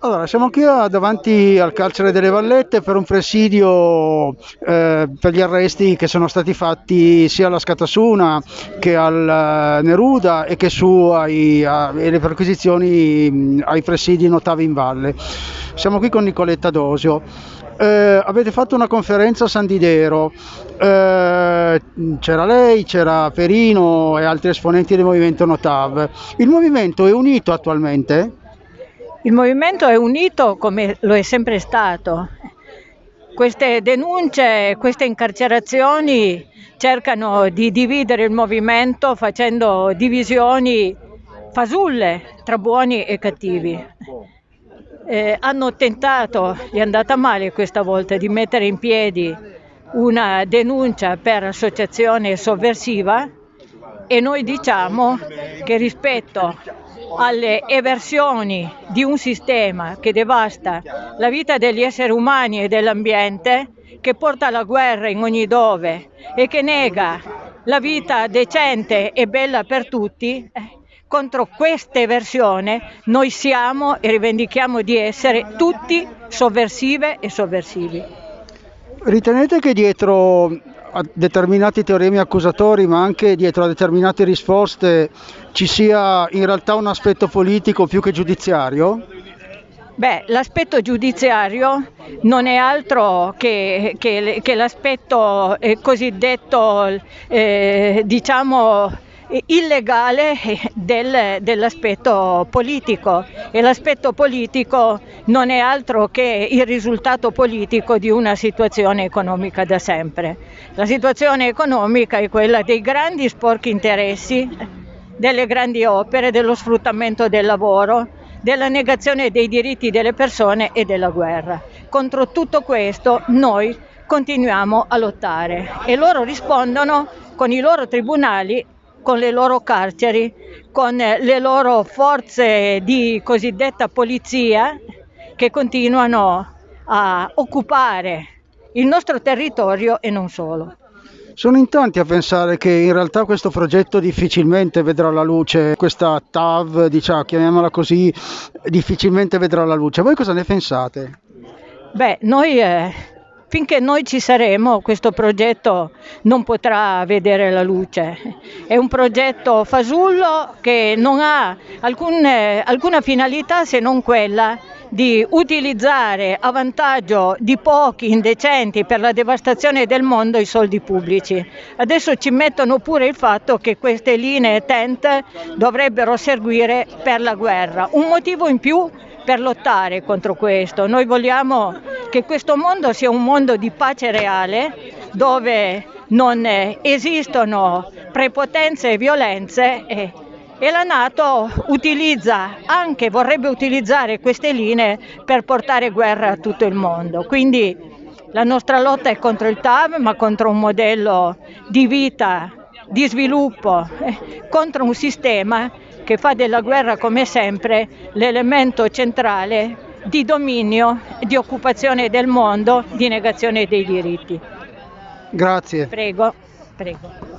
Allora, siamo qui a- davanti al carcere delle Vallette per un presidio eh, per gli arresti che sono stati fatti sia alla Scatasuna che al eh, Neruda e che su ai, a- le perquisizioni ai presidi in Ottavi in Valle. Siamo qui con Nicoletta Dosio. Eh, avete fatto una conferenza a San Didero, Eh, c'era lei, c'era Perino e altri esponenti del movimento Notav. Il movimento è unito attualmente? Il movimento è unito come lo è sempre stato. Queste denunce, queste incarcerazioni cercano di dividere il movimento facendo divisioni fasulle tra buoni e cattivi. Eh, hanno tentato, gli è andata male questa volta, di mettere in piedi una denuncia per associazione sovversiva e noi diciamo che rispetto alle eversioni di un sistema che devasta la vita degli esseri umani e dell'ambiente, che porta alla guerra in ogni dove e che nega la vita decente e bella per tutti, eh, contro questa eversione noi siamo e rivendichiamo di essere tutti sovversive e sovversivi. Ritenete che dietro a determinati teoremi accusatori, ma anche dietro a determinate risposte, ci sia in realtà un aspetto politico più che giudiziario? Beh, l'aspetto giudiziario non è altro che, che- che l'aspetto eh, cosiddetto, eh, diciamo, illegale eh, del- dell'aspetto politico e l'aspetto politico non è altro che il risultato politico di una situazione economica da sempre. La situazione economica è quella dei grandi sporchi interessi, delle grandi opere, dello sfruttamento del lavoro, della negazione dei diritti delle persone e della guerra. Contro tutto questo noi continuiamo a lottare e loro rispondono con i loro tribunali, con le loro carceri, con le loro forze di cosiddetta polizia che continuano a occupare il nostro territorio e non solo. Sono in tanti a pensare che in realtà questo progetto difficilmente vedrà la luce, questa TAV, diciamo, chiamiamola così, difficilmente vedrà la luce. Voi cosa ne pensate? Beh, noi eh, finché noi ci saremo, questo progetto non potrà vedere la luce. È un progetto fasullo che non ha alcun, eh, alcuna finalità se non quella di utilizzare a vantaggio di pochi indecenti per la devastazione del mondo i soldi pubblici. Adesso ci mettono pure il fatto che queste linee TENT dovrebbero servire per la guerra. Un motivo in più per lottare contro questo. Noi vogliamo che questo mondo sia un mondo di pace reale dove non esistono prepotenze e violenze e, e la Nato utilizza anche, vorrebbe utilizzare queste linee per portare guerra a tutto il mondo. Quindi la nostra lotta è contro il TAV, ma contro un modello di vita, di sviluppo, eh, contro un sistema che fa della guerra come sempre l'elemento centrale di dominio, di occupazione del mondo, di negazione dei diritti. Grazie. Prego, prego.